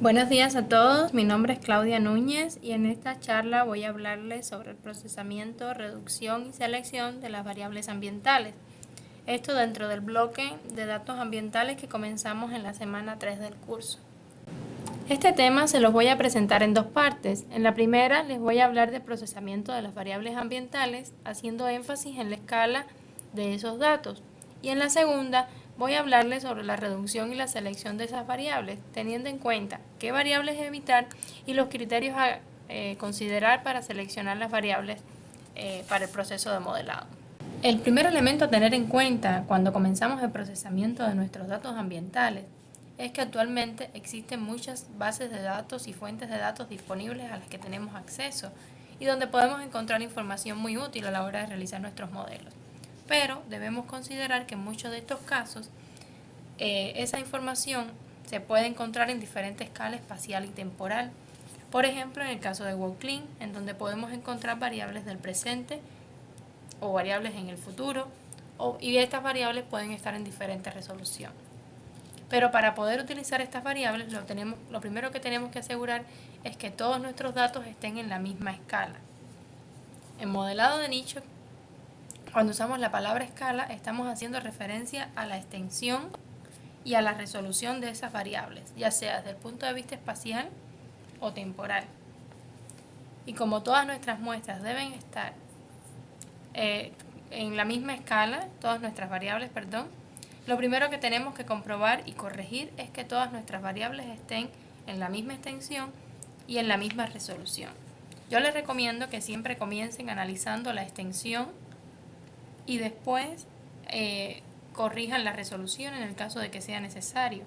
Buenos días a todos, mi nombre es Claudia Núñez y en esta charla voy a hablarles sobre el procesamiento, reducción y selección de las variables ambientales. Esto dentro del bloque de datos ambientales que comenzamos en la semana 3 del curso. Este tema se los voy a presentar en dos partes. En la primera les voy a hablar del procesamiento de las variables ambientales, haciendo énfasis en la escala de esos datos. Y en la segunda voy a hablarles sobre la reducción y la selección de esas variables, teniendo en cuenta qué variables evitar y los criterios a eh, considerar para seleccionar las variables eh, para el proceso de modelado. El primer elemento a tener en cuenta cuando comenzamos el procesamiento de nuestros datos ambientales es que actualmente existen muchas bases de datos y fuentes de datos disponibles a las que tenemos acceso y donde podemos encontrar información muy útil a la hora de realizar nuestros modelos. Pero debemos considerar que en muchos de estos casos eh, esa información se puede encontrar en diferentes escalas espacial y temporal. Por ejemplo, en el caso de WorldClean, en donde podemos encontrar variables del presente o variables en el futuro, y estas variables pueden estar en diferentes resoluciones. Pero para poder utilizar estas variables, lo, tenemos, lo primero que tenemos que asegurar es que todos nuestros datos estén en la misma escala. En modelado de nicho, cuando usamos la palabra escala, estamos haciendo referencia a la extensión y a la resolución de esas variables, ya sea desde el punto de vista espacial o temporal. Y como todas nuestras muestras deben estar eh, en la misma escala, todas nuestras variables, perdón, lo primero que tenemos que comprobar y corregir es que todas nuestras variables estén en la misma extensión y en la misma resolución. Yo les recomiendo que siempre comiencen analizando la extensión y después eh, corrijan la resolución en el caso de que sea necesario,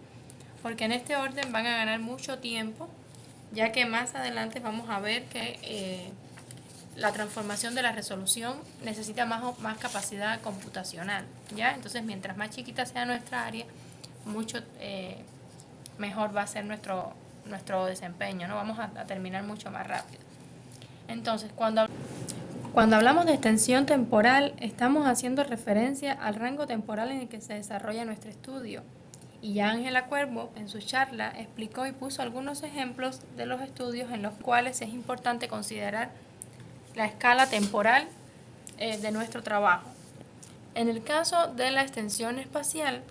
porque en este orden van a ganar mucho tiempo, ya que más adelante vamos a ver que eh, la transformación de la resolución necesita más, más capacidad computacional, ¿ya? Entonces, mientras más chiquita sea nuestra área, mucho eh, mejor va a ser nuestro, nuestro desempeño, ¿no? Vamos a, terminar mucho más rápido. Entonces, cuando, cuando hablamos de extensión temporal, estamos haciendo referencia al rango temporal en el que se desarrolla nuestro estudio. Y Ángela Cuervo, en su charla, explicó y puso algunos ejemplos de los estudios en los cuales es importante considerar la escala temporal eh, de nuestro trabajo. En el caso de la extensión espacial,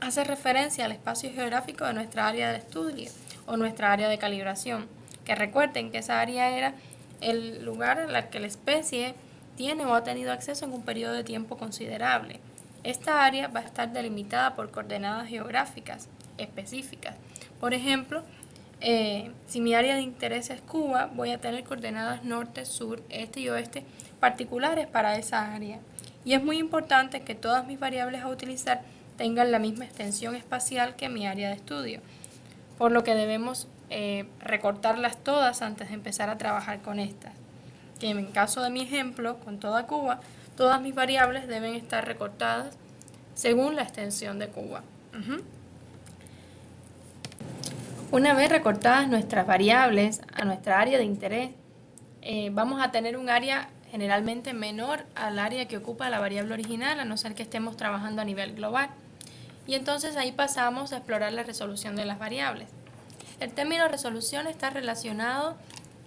hace referencia al espacio geográfico de nuestra área de estudio o nuestra área de calibración, que recuerden que esa área era el lugar en el que la especie tiene o ha tenido acceso en un periodo de tiempo considerable. Esta área va a estar delimitada por coordenadas geográficas específicas. Por ejemplo, eh, si mi área de interés es Cuba, voy a tener coordenadas norte, sur, este y oeste particulares para esa área. Y es muy importante que todas mis variables a utilizar tengan la misma extensión espacial que mi área de estudio, por lo que debemos eh, recortarlas todas antes de empezar a trabajar con estas. Que en caso de mi ejemplo, con toda Cuba, todas mis variables deben estar recortadas según la extensión de Cuba. Una vez recortadas nuestras variables a nuestra área de interés, eh, vamos a tener un área generalmente menor al área que ocupa la variable original, a no ser que estemos trabajando a nivel global. Y entonces ahí pasamos a explorar la resolución de las variables. El término resolución está relacionado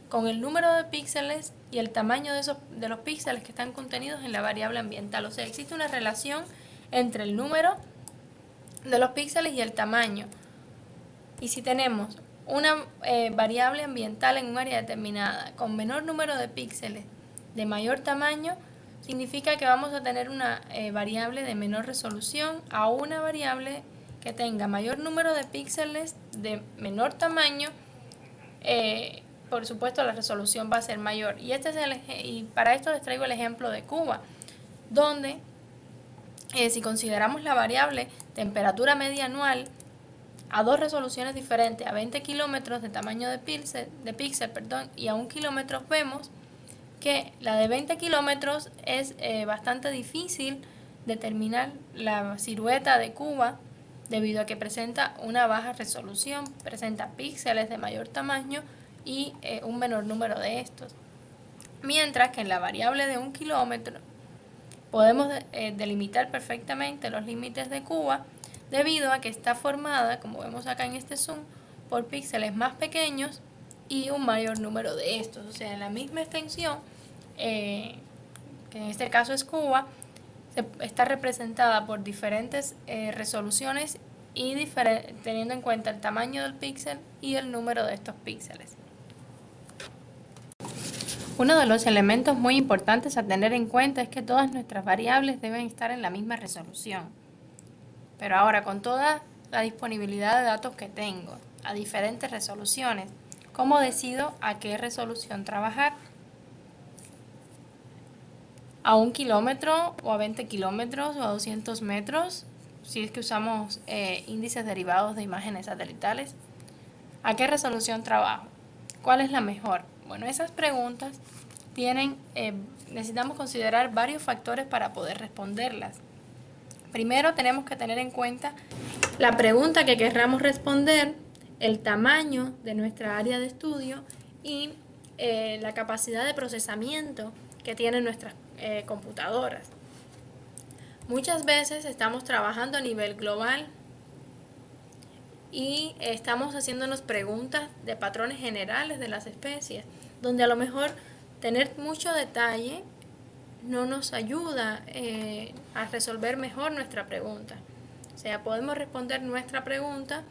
con el número de píxeles y el tamaño de, esos, de los píxeles que están contenidos en la variable ambiental. O sea, existe una relación entre el número de los píxeles y el tamaño. Y si tenemos una eh, variable ambiental en un área determinada con menor número de píxeles de mayor tamaño, significa que vamos a tener una eh, variable de menor resolución a una variable que tenga mayor número de píxeles de menor tamaño, eh, por supuesto la resolución va a ser mayor. Y, este es el, y para esto les traigo el ejemplo de Cuba, donde si consideramos la variable temperatura media anual, a dos resoluciones diferentes, a 20 kilómetros de tamaño de píxel, de píxel perdón, y a un kilómetro vemos que la de 20 kilómetros es eh, bastante difícil determinar la silueta de Cuba debido a que presenta una baja resolución, presenta píxeles de mayor tamaño y eh, un menor número de estos. Mientras que en la variable de un kilómetro podemos eh, delimitar perfectamente los límites de Cuba debido a que está formada, como vemos acá en este zoom, por píxeles más pequeños y un mayor número de estos. O sea, en la misma extensión, eh, que en este caso es Cuba, está representada por diferentes eh, resoluciones y teniendo en cuenta el tamaño del píxel y el número de estos píxeles. Uno de los elementos muy importantes a tener en cuenta es que todas nuestras variables deben estar en la misma resolución. Pero ahora, con toda la disponibilidad de datos que tengo a diferentes resoluciones, ¿cómo decido a qué resolución trabajar? ¿A un kilómetro o a 20 kilómetros o a 200 metros? Si es que usamos eh, índices derivados de imágenes satelitales. ¿A qué resolución trabajo? ¿Cuál es la mejor? Bueno, esas preguntas tienen, eh, necesitamos considerar varios factores para poder responderlas. Primero tenemos que tener en cuenta la pregunta que querramos responder, el tamaño de nuestra área de estudio y eh, la capacidad de procesamiento que tienen nuestras eh, computadoras. Muchas veces estamos trabajando a nivel global y estamos haciéndonos preguntas de patrones generales de las especies, donde a lo mejor tener mucho detalle no nos ayuda eh, a resolver mejor nuestra pregunta. O sea, podemos responder nuestra pregunta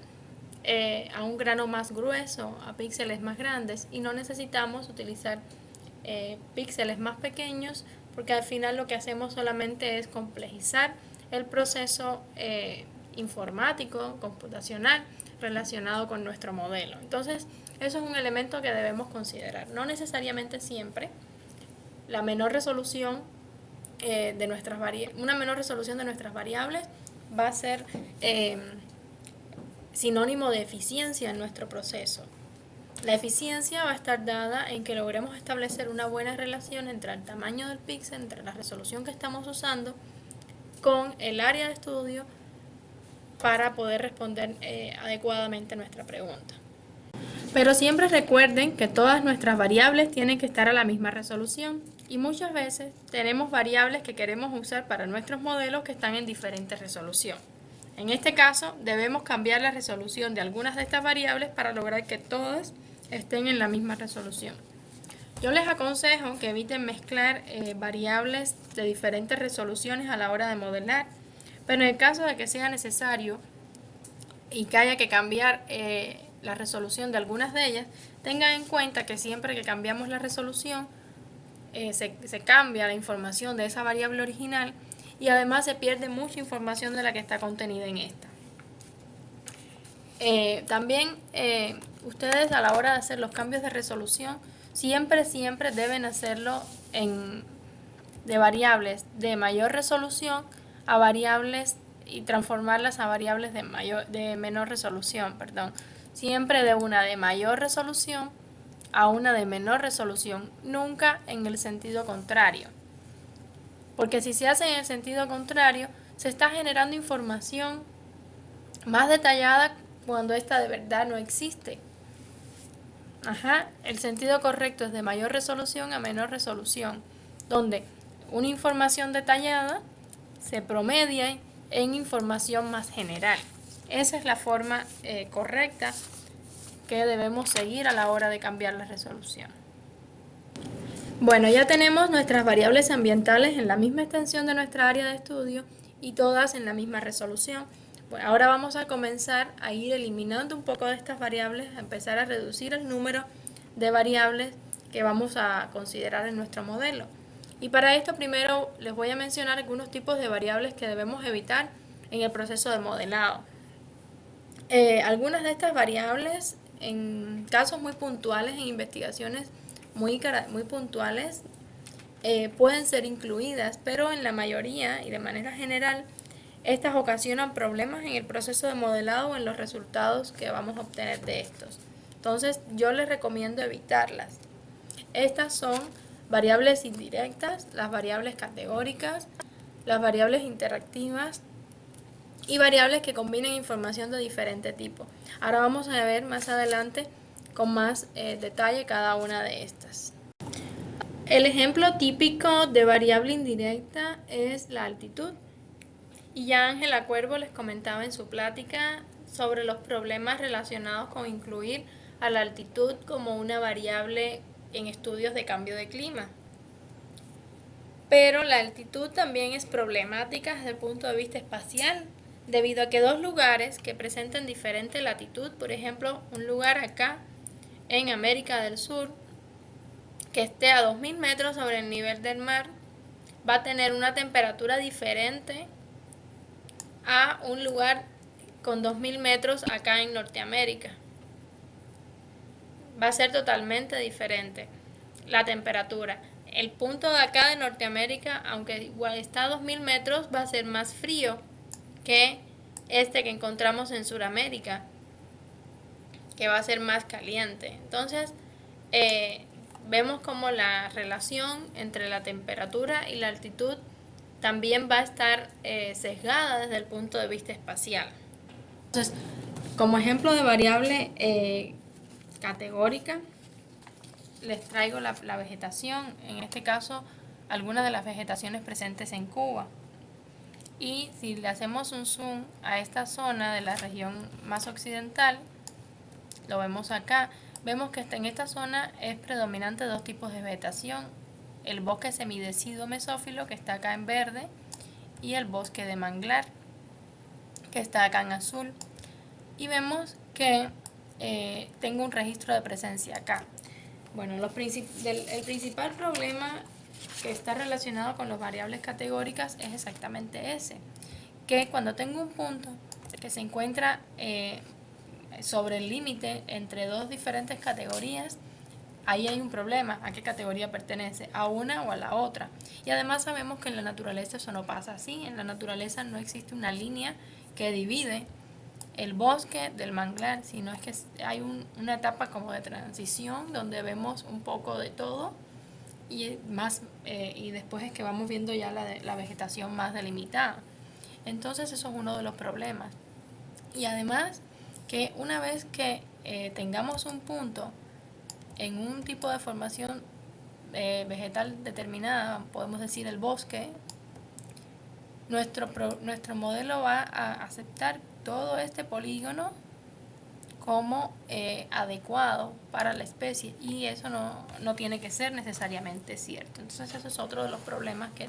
eh, a un grano más grueso, a píxeles más grandes y no necesitamos utilizar eh, píxeles más pequeños porque al final lo que hacemos solamente es complejizar el proceso informático, computacional relacionado con nuestro modelo. Entonces, eso es un elemento que debemos considerar. No necesariamente siempre la menor resolución eh, de nuestras una menor resolución de nuestras variables va a ser eh, sinónimo de eficiencia en nuestro proceso. La eficiencia va a estar dada en que logremos establecer una buena relación entre el tamaño del píxel, entre la resolución que estamos usando, con el área de estudio para poder responder eh, adecuadamente nuestra pregunta. Pero siempre recuerden que todas nuestras variables tienen que estar a la misma resolución y muchas veces tenemos variables que queremos usar para nuestros modelos que están en diferente resolución. En este caso debemos cambiar la resolución de algunas de estas variables para lograr que todas estén en la misma resolución. Yo les aconsejo que eviten mezclar eh, variables de diferentes resoluciones a la hora de modelar, pero en el caso de que sea necesario y que haya que cambiar eh, la resolución de algunas de ellas, tengan en cuenta que siempre que cambiamos la resolución, eh, se, cambia la información de esa variable original y además se pierde mucha información de la que está contenida en esta. También ustedes a la hora de hacer los cambios de resolución, siempre, siempre deben hacerlo en, de variables de mayor resolución a variables y transformarlas a variables de, mayor, de menor resolución, perdón siempre de una de mayor resolución a una de menor resolución, nunca en el sentido contrario. Porque si se hace en el sentido contrario, se está generando información más detallada cuando esta de verdad no existe. Ajá, el sentido correcto es de mayor resolución a menor resolución, donde una información detallada se promedia en información más general. Esa es la forma eh, correcta que debemos seguir a la hora de cambiar la resolución. Bueno, ya tenemos nuestras variables ambientales en la misma extensión de nuestra área de estudio y todas en la misma resolución. Ahora vamos a comenzar a ir eliminando un poco de estas variables, a empezar a reducir el número de variables que vamos a considerar en nuestro modelo. Y para esto primero les voy a mencionar algunos tipos de variables que debemos evitar en el proceso de modelado. Eh, algunas de estas variables, en casos muy puntuales, en investigaciones muy, muy puntuales, eh, pueden ser incluidas, pero en la mayoría y de manera general, estas ocasionan problemas en el proceso de modelado o en los resultados que vamos a obtener de estos. Entonces, yo les recomiendo evitarlas. Estas son variables indirectas, las variables categóricas, las variables interactivas, y variables que combinen información de diferente tipo. Ahora vamos a ver más adelante con más eh, detalle cada una de estas. El ejemplo típico de variable indirecta es la altitud. Y ya Ángela Cuervo les comentaba en su plática sobre los problemas relacionados con incluir a la altitud como una variable en estudios de cambio de clima. Pero la altitud también es problemática desde el punto de vista espacial, debido a que dos lugares que presenten diferente latitud, por ejemplo, un lugar acá en América del Sur, que esté a 2.000 metros sobre el nivel del mar, va a tener una temperatura diferente a un lugar con 2.000 metros acá en Norteamérica. Va a ser totalmente diferente la temperatura. El punto de acá de Norteamérica, aunque igual está a 2.000 metros, va a ser más frío que este que encontramos en Sudamérica, que va a ser más caliente. Entonces, eh, vemos como la relación entre la temperatura y la altitud también va a estar eh, sesgada desde el punto de vista espacial. Entonces, como ejemplo de variable eh, categórica, les traigo la, la, vegetación, en este caso algunas de las vegetaciones presentes en Cuba. Y si le hacemos un zoom a esta zona de la región más occidental, lo vemos acá, vemos que en esta zona es predominante dos tipos de vegetación, el bosque semideciduo mesófilo que está acá en verde y el bosque de manglar que está acá en azul y vemos que eh, tengo un registro de presencia acá. Bueno, el principal problema que está relacionado con las variables categóricas es exactamente ese, que cuando tengo un punto que se encuentra eh, sobre el límite entre dos diferentes categorías, ahí hay un problema, a qué categoría pertenece, a una o a la otra. Y además sabemos que en la naturaleza eso no pasa así, en la naturaleza no existe una línea que divide el bosque del manglar, sino es que hay una etapa como de transición donde vemos un poco de todo y, más, eh, y después es que vamos viendo ya la, la vegetación más delimitada. Entonces eso es uno de los problemas. Y además que una vez que eh, tengamos un punto en un tipo de formación eh, vegetal determinada, podemos decir el bosque, nuestro, nuestro modelo va a aceptar todo este polígono como eh, adecuado para la especie y eso no, no tiene que ser necesariamente cierto. Entonces eso es otro de los problemas que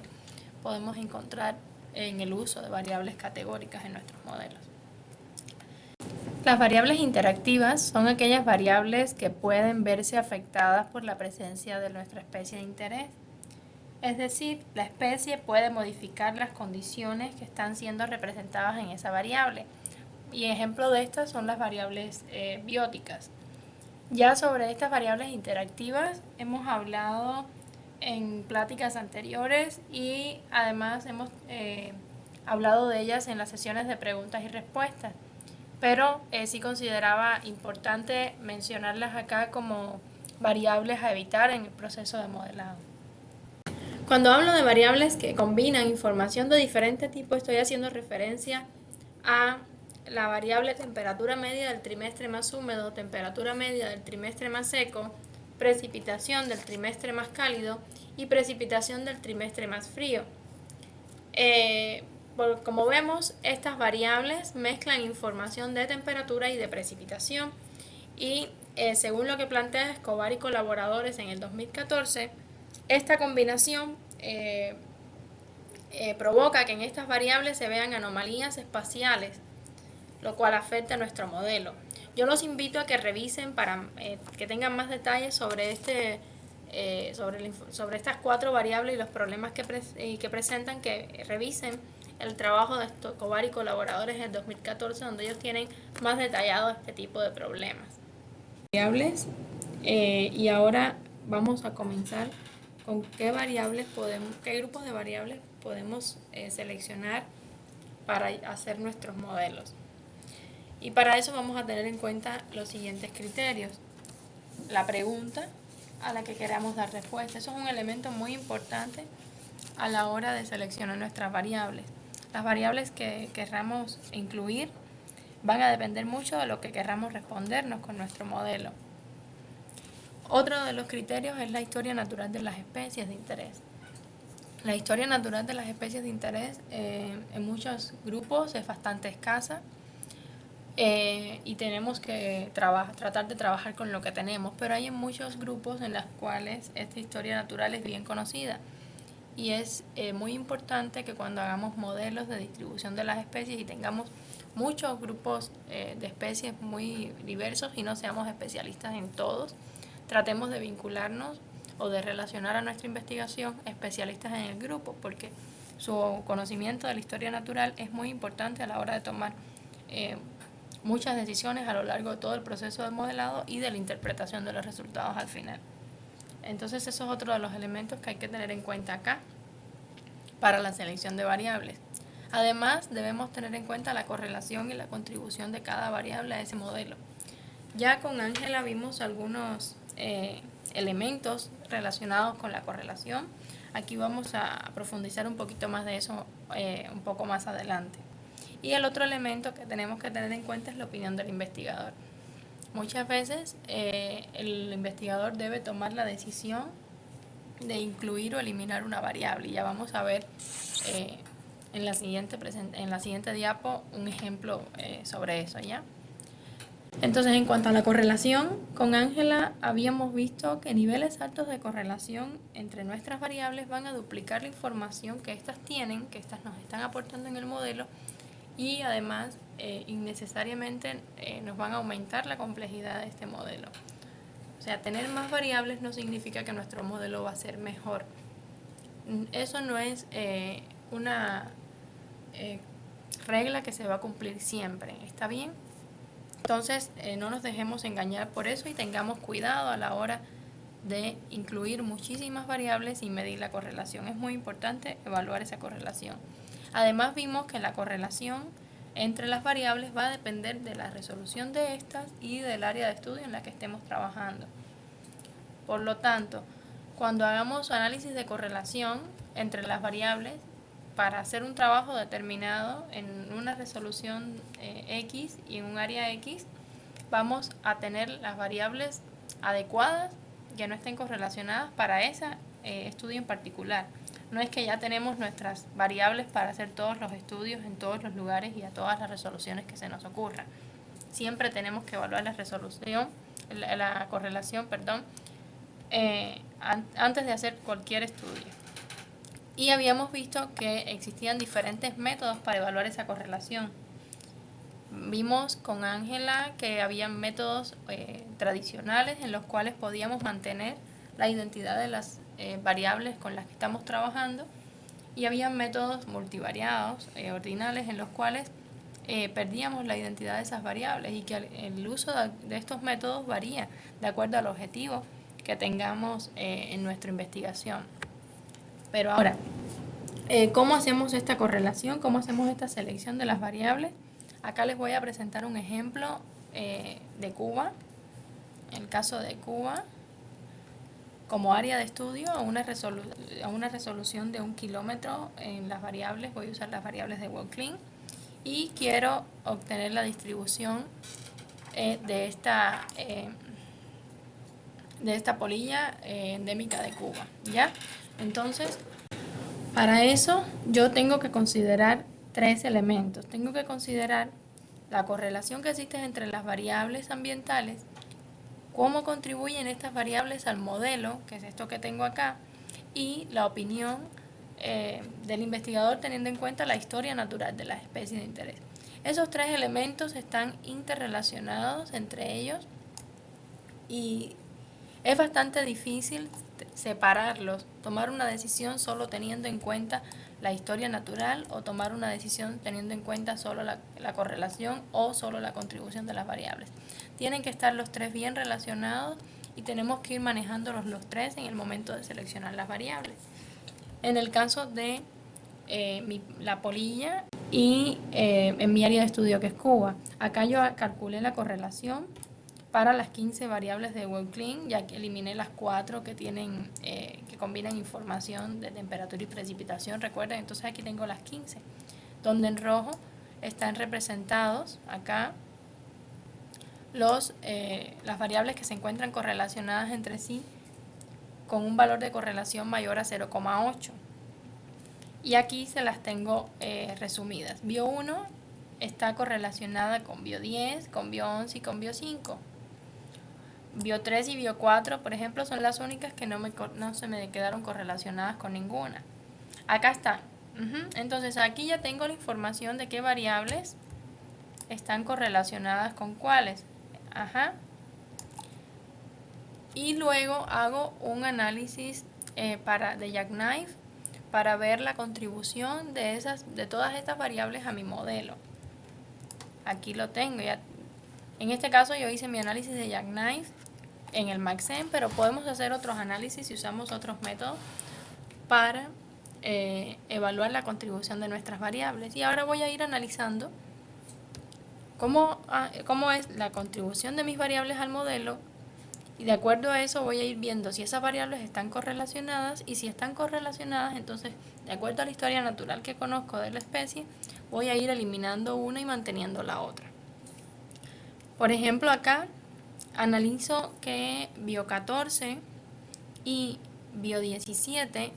podemos encontrar en el uso de variables categóricas en nuestros modelos. Las variables interactivas son aquellas variables que pueden verse afectadas por la presencia de nuestra especie de interés. Es decir, la especie puede modificar las condiciones que están siendo representadas en esa variable. Y ejemplo de estas son las variables eh, bióticas. Ya sobre estas variables interactivas hemos hablado en pláticas anteriores y además hemos eh, hablado de ellas en las sesiones de preguntas y respuestas pero eh, sí consideraba importante mencionarlas acá como variables a evitar en el proceso de modelado. Cuando hablo de variables que combinan información de diferente tipo, estoy haciendo referencia a la variable temperatura media del trimestre más húmedo, temperatura media del trimestre más seco, precipitación del trimestre más cálido y precipitación del trimestre más frío. Eh, como vemos, estas variables mezclan información de temperatura y de precipitación y eh, según lo que plantea Escobar y colaboradores en el 2014, esta combinación eh, eh, provoca que en estas variables se vean anomalías espaciales, lo cual afecta a nuestro modelo. Yo los invito a que revisen para que tengan más detalles sobre, este, sobre, sobre estas cuatro variables y los problemas que, que presentan, que revisen el trabajo de Escobar y colaboradores en 2014, donde ellos tienen más detallado este tipo de problemas. Variables, eh, y ahora vamos a comenzar con qué variables podemos, qué grupos de variables podemos eh, seleccionar para hacer nuestros modelos. Y para eso vamos a tener en cuenta los siguientes criterios. La pregunta a la que queramos dar respuesta. Eso es un elemento muy importante a la hora de seleccionar nuestras variables. Las variables que querramos incluir van a depender mucho de lo que querramos respondernos con nuestro modelo. Otro de los criterios es la historia natural de las especies de interés. La historia natural de las especies de interés eh, en muchos grupos es bastante escasa eh, y tenemos que tratar de trabajar con lo que tenemos, pero hay muchos grupos en los cuales esta historia natural es bien conocida y es eh, muy importante que cuando hagamos modelos de distribución de las especies y tengamos muchos grupos eh, de especies muy diversos y no seamos especialistas en todos, tratemos de vincularnos o de relacionar a nuestra investigación especialistas en el grupo, porque su conocimiento de la historia natural es muy importante a la hora de tomar eh, muchas decisiones a lo largo de todo el proceso de modelado y de la interpretación de los resultados al final. Entonces eso es otro de los elementos que hay que tener en cuenta acá para la selección de variables. Además, debemos tener en cuenta la correlación y la contribución de cada variable a ese modelo. Ya con Ángela vimos algunos eh, elementos relacionados con la correlación. Aquí vamos a profundizar un poquito más de eso eh, un poco más adelante. Y el otro elemento que tenemos que tener en cuenta es la opinión del investigador. Muchas veces eh, el investigador debe tomar la decisión de incluir o eliminar una variable. Ya vamos a ver eh, en, la siguiente en la siguiente diapo un ejemplo eh, sobre eso. ¿ya? Entonces, en cuanto a la correlación, con Ángela habíamos visto que niveles altos de correlación entre nuestras variables van a duplicar la información que éstas tienen, que éstas nos están aportando en el modelo, y además eh, innecesariamente eh, nos van a aumentar la complejidad de este modelo. O sea, tener más variables no significa que nuestro modelo va a ser mejor. Eso no es eh, una regla que se va a cumplir siempre, ¿está bien? Entonces, no nos dejemos engañar por eso y tengamos cuidado a la hora de incluir muchísimas variables y medir la correlación. Es muy importante evaluar esa correlación. Además vimos que la correlación entre las variables va a depender de la resolución de estas y del área de estudio en la que estemos trabajando. Por lo tanto, cuando hagamos análisis de correlación entre las variables para hacer un trabajo determinado en una resolución eh, X y en un área X, vamos a tener las variables adecuadas que no estén correlacionadas para ese eh, estudio en particular. No es que ya tenemos nuestras variables para hacer todos los estudios en todos los lugares y a todas las resoluciones que se nos ocurran. Siempre tenemos que evaluar la resolución, la, correlación, perdón, eh, antes de hacer cualquier estudio. Y habíamos visto que existían diferentes métodos para evaluar esa correlación. Vimos con Ángela que había métodos eh, tradicionales en los cuales podíamos mantener la identidad de las eh, variables con las que estamos trabajando y había métodos multivariados, eh, ordinales, en los cuales eh, perdíamos la identidad de esas variables y que el, uso de, estos métodos varía de acuerdo al objetivo que tengamos en nuestra investigación. Pero ahora, ¿cómo hacemos esta correlación? ¿Cómo hacemos esta selección de las variables? Acá les voy a presentar un ejemplo de Cuba. El caso de Cuba, como área de estudio a una, a una resolución de un kilómetro en las variables, voy a usar las variables de WorldClean y quiero obtener la distribución eh, de, esta, eh, de esta polilla eh, endémica de Cuba. ¿ya? Entonces, para eso yo tengo que considerar tres elementos. Tengo que considerar la correlación que existe entre las variables ambientales cómo contribuyen estas variables al modelo, que es esto que tengo acá, y la opinión eh, del investigador teniendo en cuenta la historia natural de las especies de interés. Esos tres elementos están interrelacionados entre ellos y es bastante difícil separarlos, tomar una decisión solo teniendo en cuenta la historia natural o tomar una decisión teniendo en cuenta solo la, correlación o solo la contribución de las variables. Tienen que estar los tres bien relacionados y tenemos que ir manejándolos los tres en el momento de seleccionar las variables. En el caso de eh, la polilla y eh, en mi área de estudio que es Cuba, acá yo calculé la correlación para las 15 variables de WebClean, ya que eliminé las cuatro que tienen eh, que combinan información de temperatura y precipitación, recuerden, entonces aquí tengo las 15, donde en rojo están representados acá los, eh, las variables que se encuentran correlacionadas entre sí con un valor de correlación mayor a 0,8. Y aquí se las tengo eh, resumidas. Bio 1 está correlacionada con bio 10, con bio 11 y con bio 5. Bio 3 y bio 4, por ejemplo, son las únicas que no, me, no se me quedaron correlacionadas con ninguna. Acá están. Entonces aquí ya tengo la información de qué variables están correlacionadas con cuáles. Ajá. Y luego hago un análisis eh, para, de Jackknife para ver la contribución de, esas, de todas estas variables a mi modelo. Aquí lo tengo. Ya. En este caso yo hice mi análisis de Jackknife en el Maxen, pero podemos hacer otros análisis si usamos otros métodos para eh, evaluar la contribución de nuestras variables. Y ahora voy a ir analizando cómo, ah, cómo es la contribución de mis variables al modelo y de acuerdo a eso voy a ir viendo si esas variables están correlacionadas y si están correlacionadas, entonces de acuerdo a la historia natural que conozco de la especie, voy a ir eliminando una y manteniendo la otra. Por ejemplo acá analizo que bio14 y bio17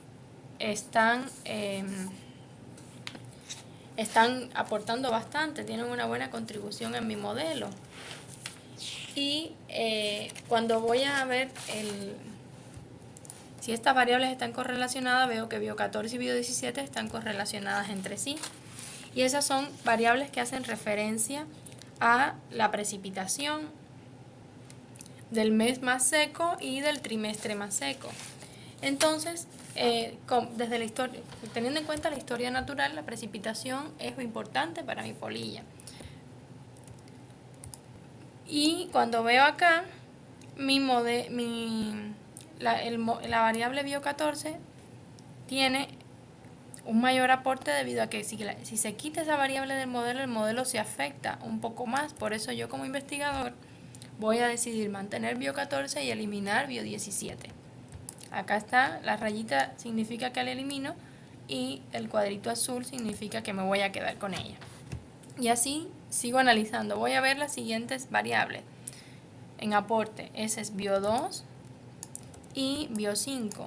están, em, están aportando bastante, tienen una buena contribución en mi modelo. Y eh, cuando voy a ver el, si estas variables están correlacionadas, veo que bio14 y bio17 están correlacionadas entre sí. Y esas son variables que hacen referencia a la precipitación del mes más seco y del trimestre más seco. Entonces, eh, desde la historia, teniendo en cuenta la historia natural, la precipitación es importante para mi polilla. Y cuando veo acá, mi, mi la, la variable bio14 tiene un mayor aporte debido a que si, si se quita esa variable del modelo, el modelo se afecta un poco más. Por eso yo como investigador voy a decidir mantener bio14 y eliminar bio17. Acá está, la rayita significa que la elimino y el cuadrito azul significa que me voy a quedar con ella. Y así sigo analizando. Voy a ver las siguientes variables. En aporte, ese es bio2 y bio5.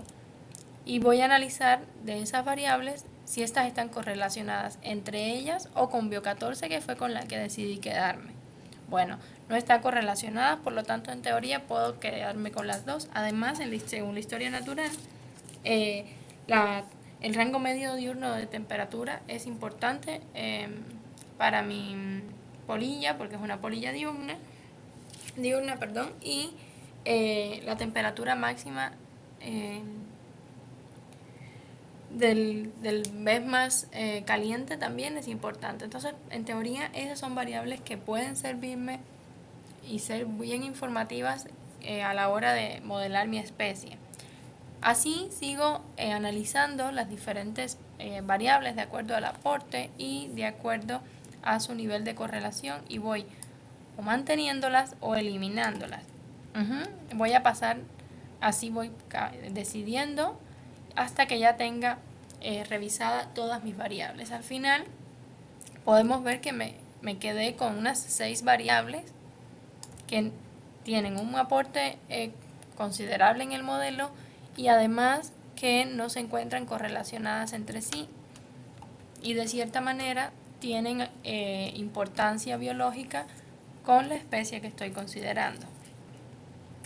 Y voy a analizar de esas variables si estas están correlacionadas entre ellas o con bio14 que fue con la que decidí quedarme. Bueno, no está correlacionada, por lo tanto en teoría puedo quedarme con las dos. Además, según la historia natural, eh, el rango medio diurno de temperatura es importante em, para mi polilla, porque es una polilla diurna, diurna perdón, y eh, la temperatura máxima em, del, del, mes más eh, caliente también es importante. Entonces, en teoría, esas son variables que pueden servirme y ser bien informativas eh, a la hora de modelar mi especie. Así sigo eh, analizando las diferentes eh, variables de acuerdo al aporte y de acuerdo a su nivel de correlación y voy o manteniéndolas o eliminándolas. Voy a pasar, así voy decidiendo hasta que ya tenga revisada todas mis variables. Al final podemos ver que me, me quedé con unas seis variables que tienen un aporte eh, considerable en el modelo y además que no se encuentran correlacionadas entre sí y de cierta manera tienen eh, importancia biológica con la especie que estoy considerando.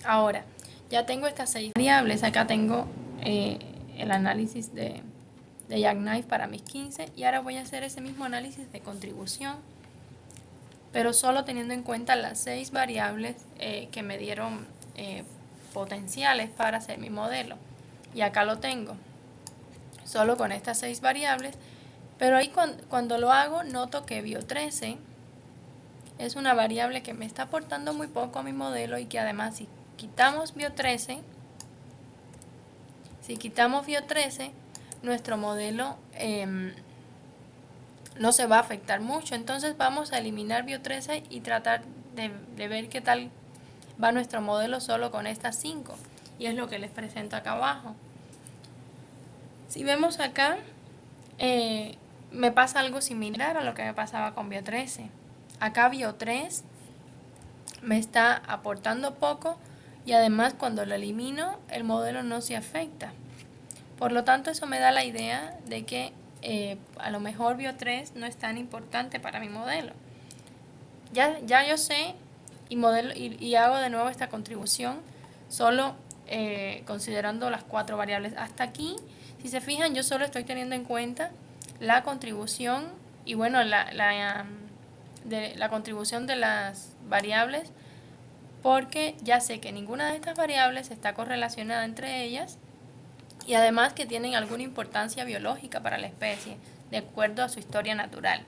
Ahora, ya tengo estas seis variables, acá tengo eh, el análisis de, de Jackknife para mis 15 y ahora voy a hacer ese mismo análisis de contribución pero solo teniendo en cuenta las seis variables eh, que me dieron eh, potenciales para hacer mi modelo. Y acá lo tengo, solo con estas seis variables, pero ahí cuando, lo hago noto que bio13 es una variable que me está aportando muy poco a mi modelo y que además si quitamos bio13, si quitamos bio13, nuestro modelo em, no se va a afectar mucho. Entonces vamos a eliminar Bio13 y tratar de, ver qué tal va nuestro modelo solo con estas 5. Y es lo que les presento acá abajo. Si vemos acá, eh, me pasa algo similar a lo que me pasaba con Bio13. Acá Bio3 me está aportando poco y además cuando lo elimino el modelo no se afecta. Por lo tanto eso me da la idea de que eh, a lo mejor Bio3 no es tan importante para mi modelo. ya, ya yo sé y, modelo, y, hago de nuevo esta contribución solo eh, considerando las cuatro variables. Hasta aquí, si se fijan, yo solo estoy teniendo en cuenta la contribución y bueno, la, la, de, la contribución de las variables porque ya sé que ninguna de estas variables está correlacionada entre ellas y además que tienen alguna importancia biológica para la especie, de acuerdo a su historia natural.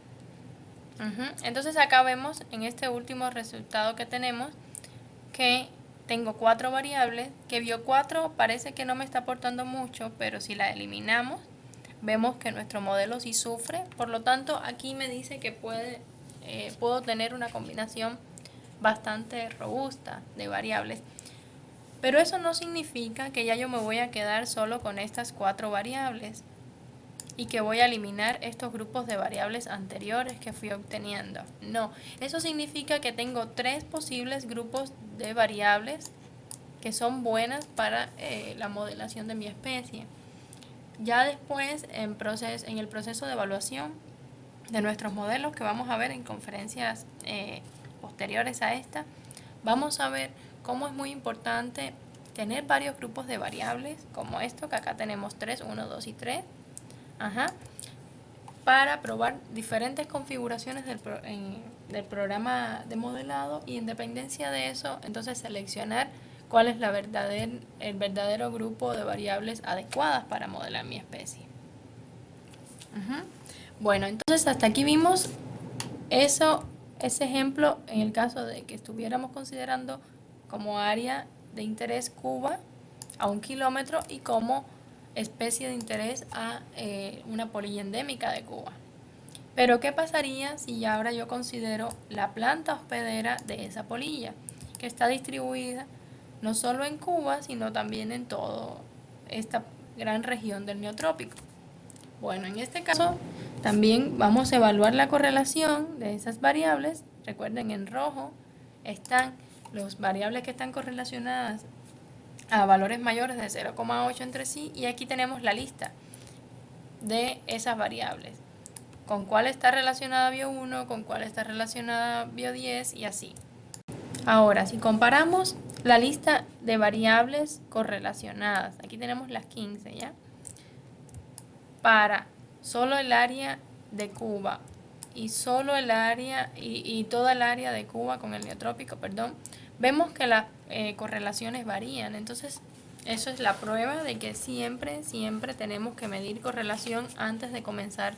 Entonces acá vemos en este último resultado que tenemos que tengo cuatro variables, que bio 4 parece que no me está aportando mucho, pero si la eliminamos, vemos que nuestro modelo sí sufre, por lo tanto aquí me dice que puede, eh, puedo tener una combinación bastante robusta de variables. Pero eso no significa que ya yo me voy a quedar solo con estas cuatro variables y que voy a eliminar estos grupos de variables anteriores que fui obteniendo. No, eso significa que tengo tres posibles grupos de variables que son buenas para eh, la modelación de mi especie. Ya después, en, en el proceso de evaluación de nuestros modelos que vamos a ver en conferencias eh, posteriores a esta, vamos a ver cómo es muy importante tener varios grupos de variables, como esto, que acá tenemos 3, 1, 2 y 3, para probar diferentes configuraciones del, del programa de modelado y en dependencia de eso, entonces seleccionar cuál es la verdadera el verdadero grupo de variables adecuadas para modelar mi especie. Bueno, entonces hasta aquí vimos eso ese ejemplo en el caso de que estuviéramos considerando como área de interés Cuba a un kilómetro y como especie de interés a eh, una polilla endémica de Cuba. Pero ¿qué pasaría si ahora yo considero la planta hospedera de esa polilla, que está distribuida no solo en Cuba, sino también en toda esta gran región del neotrópico? Bueno, en este caso también vamos a evaluar la correlación de esas variables. Recuerden, en rojo están las variables que están correlacionadas a valores mayores de 0,8 entre sí y aquí tenemos la lista de esas variables. Con cuál está relacionada bio 1, con cuál está relacionada bio 10 y así. Ahora, si comparamos la lista de variables correlacionadas, aquí tenemos las 15, ¿ya? Para solo el área de Cuba y solo el área y, toda el área de Cuba con el neotrópico, perdón, vemos que las eh, correlaciones varían. Entonces, eso es la prueba de que siempre, siempre tenemos que medir correlación antes de comenzar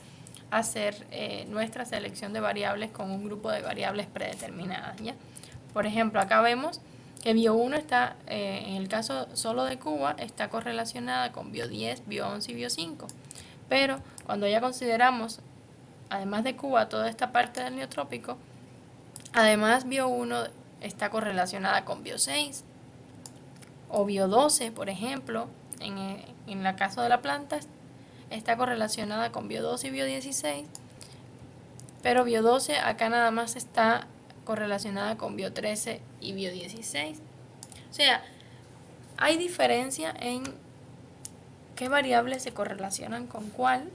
a hacer eh, nuestra selección de variables con un grupo de variables predeterminadas. ¿ya? Por ejemplo, acá vemos que bio 1 está, eh, en el caso solo de Cuba, está correlacionada con bio 10, bio 11 y bio 5. Pero cuando ya consideramos, además de Cuba, toda esta parte del neotrópico, además Bio 1 está correlacionada con Bio 6 o Bio 12, por ejemplo, en, en el caso de la planta, está correlacionada con Bio 12 y Bio 16, pero Bio 12 acá nada más está correlacionada con Bio 13 y Bio 16. O sea, hay diferencia en qué variables se correlacionan con cuál,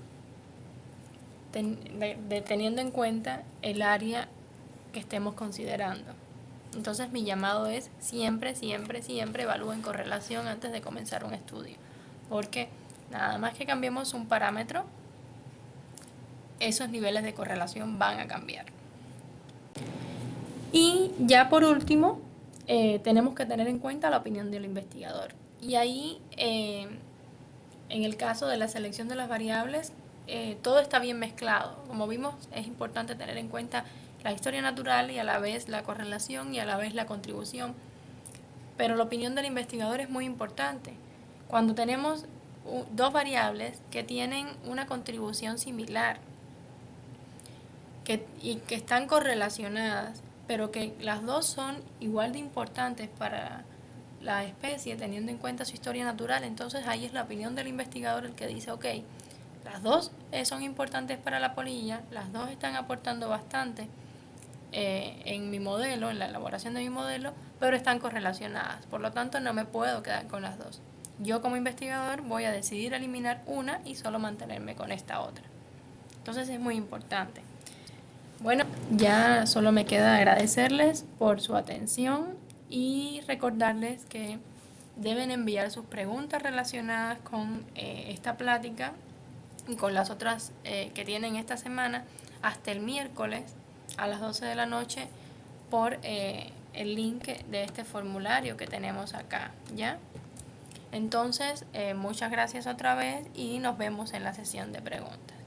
teniendo en cuenta el área que estemos considerando. Entonces mi llamado es siempre, siempre, siempre evalúen correlación antes de comenzar un estudio. Porque nada más que cambiemos un parámetro, esos niveles de correlación van a cambiar. Y ya por último, eh, tenemos que tener en cuenta la opinión del investigador. Y ahí eh, en el caso de la selección de las variables, eh, todo está bien mezclado. Como vimos, es importante tener en cuenta la historia natural y a la vez la correlación y a la vez la contribución. Pero la opinión del investigador es muy importante. Cuando tenemos dos variables que tienen una contribución similar y que están correlacionadas, pero que las dos son igual de importantes para la especie teniendo en cuenta su historia natural, entonces ahí es la opinión del investigador el que dice, ok, las dos eh, son importantes para la polilla, las dos están aportando bastante eh, en mi modelo, en la elaboración de mi modelo, pero están correlacionadas, por lo tanto no me puedo quedar con las dos. Yo como investigador voy a decidir eliminar una y solo mantenerme con esta otra. Entonces es muy importante. Bueno, ya solo me queda agradecerles por su atención y recordarles que deben enviar sus preguntas relacionadas con eh, esta plática y con las otras eh, que tienen esta semana hasta el miércoles a las 12 de la noche por eh, el link de este formulario que tenemos acá, ¿ya? Entonces, muchas gracias otra vez y nos vemos en la sesión de preguntas.